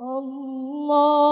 الله